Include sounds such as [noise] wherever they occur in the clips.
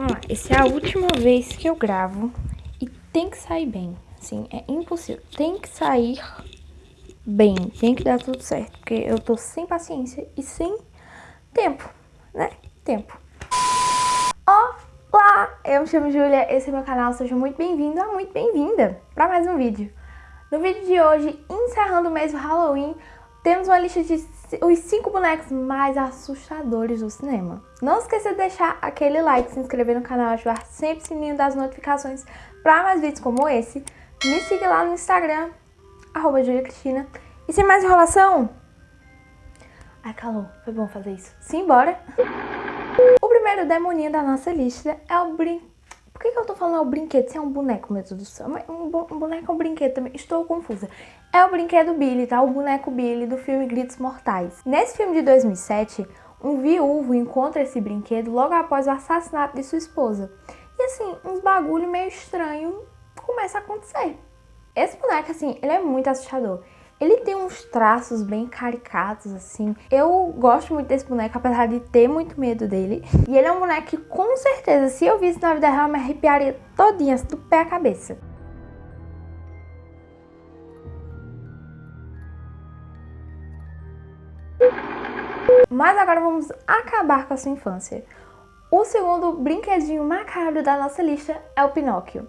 Vamos lá, essa é a última vez que eu gravo e tem que sair bem. Assim, é impossível. Tem que sair bem, tem que dar tudo certo, porque eu tô sem paciência e sem tempo, né? Tempo. Olá, eu me chamo Júlia, esse é meu canal, seja muito bem-vindo ou muito bem-vinda para mais um vídeo. No vídeo de hoje, encerrando o mês do Halloween, temos uma lista de os 5 bonecos mais assustadores do cinema. Não esqueça de deixar aquele like, se inscrever no canal, ativar sempre o sininho das notificações para mais vídeos como esse. Me siga lá no Instagram, arroba Cristina. E sem mais enrolação... Ai, calor, foi bom fazer isso. Simbora! O primeiro demoninho da nossa lista é o brinquedo por que, que eu tô falando é o brinquedo? Se é um boneco, meu Deus do céu. Um, um boneco é um brinquedo também. Estou confusa. É o brinquedo Billy, tá? O boneco Billy do filme Gritos Mortais. Nesse filme de 2007, um viúvo encontra esse brinquedo logo após o assassinato de sua esposa. E assim, uns bagulho meio estranho começa a acontecer. Esse boneco, assim, ele é muito assustador. Ele tem uns traços bem caricatos, assim. Eu gosto muito desse boneco, apesar de ter muito medo dele. E ele é um boneco que, com certeza, se eu visse na vida real, me arrepiaria todinha, do pé à cabeça. Mas agora vamos acabar com a sua infância. O segundo brinquedinho macabro da nossa lista é o Pinóquio.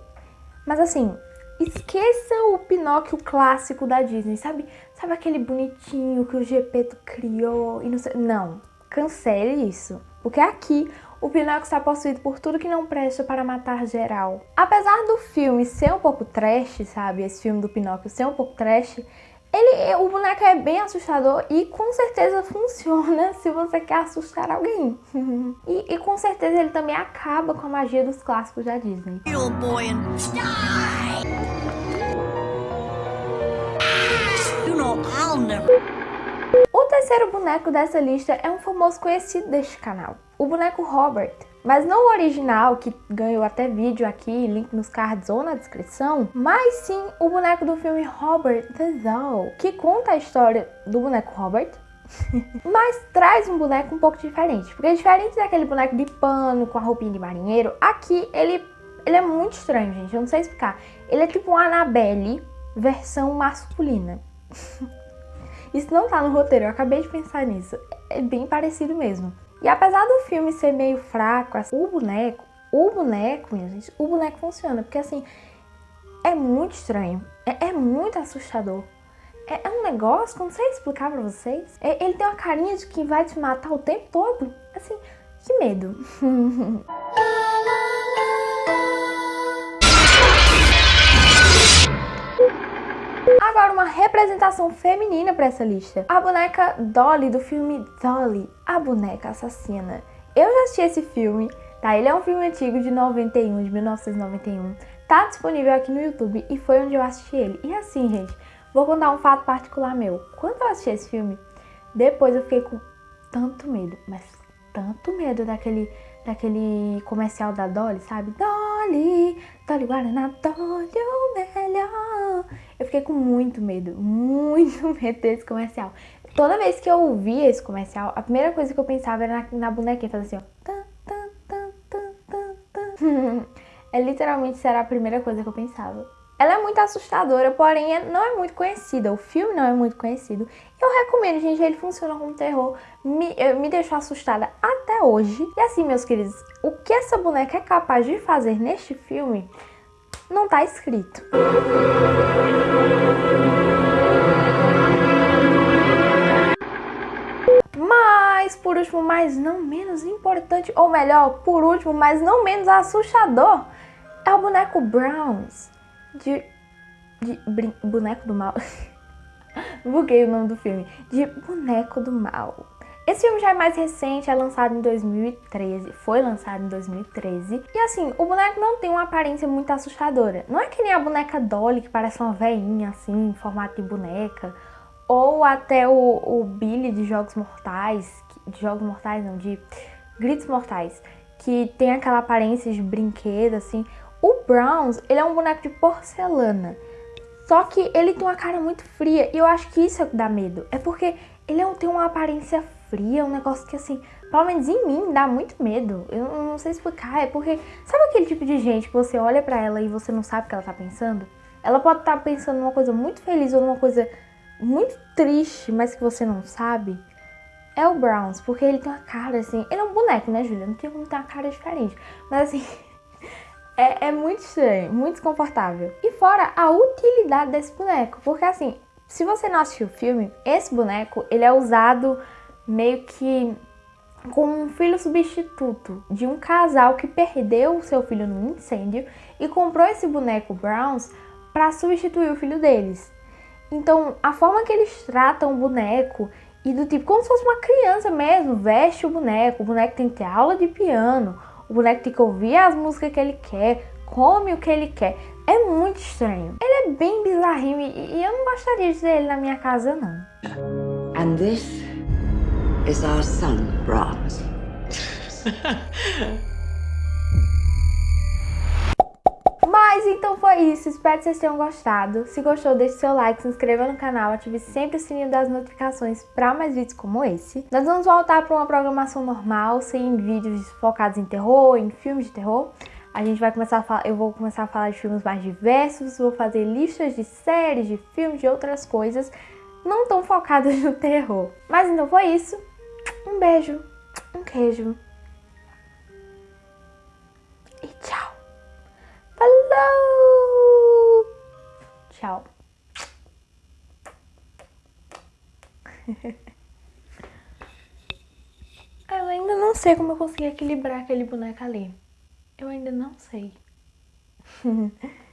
Mas assim, Esqueça o Pinóquio clássico da Disney, sabe? Sabe aquele bonitinho que o Gepeto criou e não sei... Não, cancele isso. Porque aqui o Pinóquio está possuído por tudo que não presta para matar geral. Apesar do filme ser um pouco trash, sabe? Esse filme do Pinóquio ser um pouco trash, ele, o boneco é bem assustador e com certeza [laughs] funciona se você quer assustar alguém. [laughs] e, e, com certeza ele também acaba com a magia dos clássicos da Disney. O terceiro boneco dessa lista é um famoso conhecido deste canal, o boneco Robert. Mas não o original, que ganhou até vídeo aqui, link nos cards ou na descrição, mas sim o boneco do filme Robert the Doll, que conta a história do boneco Robert, [laughs] mas traz um boneco um pouco diferente, porque diferente daquele boneco de pano com a roupinha de marinheiro, aqui ele, ele é muito estranho, gente, eu não sei explicar. Ele é tipo um Annabelle versão masculina. [laughs] Isso não tá no roteiro, eu acabei de pensar nisso. É bem parecido mesmo. E apesar do filme ser meio fraco, assim, o boneco, o boneco, minha gente, o boneco funciona. Porque assim, é muito estranho. É, é muito assustador. É, é, um negócio que eu não sei explicar pra vocês. É, ele tem uma carinha de que vai te matar o tempo todo. Assim, que medo. [laughs] Uma representação feminina para essa lista. A boneca Dolly, do filme Dolly, a boneca assassina. Eu já assisti esse filme, tá? Ele é um filme antigo de 91, de 1991. Tá disponível aqui no YouTube e foi onde eu assisti ele. E assim, gente, vou contar um fato particular meu. Quando eu assisti esse filme, depois eu fiquei com tanto medo, mas tanto medo daquele daquele comercial da Dolly, sabe? Dolly, Dolly Guaraná, Dolly o melhor. Eu fiquei com muito medo, muito [laughs] medo desse comercial. Toda vez que eu ouvia esse comercial, a primeira coisa que eu pensava era na, na bonequinha, fazer assim, ó. [laughs] é literalmente será a primeira coisa que eu pensava. Ela é muito assustadora, porém é, não é muito conhecida. O filme não é muito conhecido. Eu recomendo, gente. Ele funciona como terror. Me, me deixou assustada até hoje. E assim, meus queridos, o que essa boneca é capaz de fazer neste filme não tá escrito. Mas, por último, mas não menos importante, ou melhor, por último, mas não menos assustador, é o boneco Browns de, de boneco do mal. [laughs] Buguei o nome do filme. De Boneco do Mal. Esse filme já é mais recente, é lançado em 2013, foi lançado em 2013. E assim, o boneco não tem uma aparência muito assustadora. Não é que nem a boneca Dolly, que parece uma veinha assim, em formato de boneca. Ou até o, o Billy de Jogos Mortais, de Jogos Mortais não, de Gritos Mortais, que tem aquela aparência de brinquedo assim. O Browns, ele é um boneco de porcelana. Só que ele tem uma cara muito fria e eu acho que isso é o que dá medo. É porque ele tem uma aparência fria, um negócio que assim, pelo menos em mim, dá muito medo. Eu não sei explicar, é porque sabe aquele tipo de gente que você olha pra ela e você não sabe o que ela tá pensando? Ela pode estar tá pensando numa coisa muito feliz ou numa coisa muito triste, mas que você não sabe. É o Browns, porque ele tem uma cara assim. Ele é um boneco, né, Julia? Não tem como ter uma cara diferente. Mas assim. [laughs] é, é muito estranho, muito desconfortável. E fora a utilidade desse boneco. Porque assim, se você não assistiu o filme, esse boneco ele é usado meio que como um filho substituto de um casal que perdeu o seu filho num incêndio e comprou esse boneco Browns para substituir o filho deles. Então, a forma que eles tratam o boneco e do tipo, como se fosse uma criança mesmo, veste o boneco, o boneco tem que ter aula de piano, o boneco tem que ouvir as músicas que ele quer, come o que ele quer. É muito estranho. Ele é bem bizarrinho e, e eu não gostaria de ter ele na minha casa, não. And this is our son, Brahms. [laughs] Mas então foi isso, espero que vocês tenham gostado. Se gostou, deixe seu like, se inscreva no canal, ative sempre o sininho das notificações para mais vídeos como esse. Nós vamos voltar para uma programação normal, sem vídeos focados em terror, em filmes de terror. A gente vai começar a falar, eu vou começar a falar de filmes mais diversos, vou fazer listas de séries, de filmes, de outras coisas, não tão focadas [laughs] no terror. Mas então foi isso. Um beijo, um queijo. E tchau. Falou! Tchau. [laughs] eu ainda não sei como eu consegui equilibrar aquele boneco ali. Eu ainda não sei. [laughs]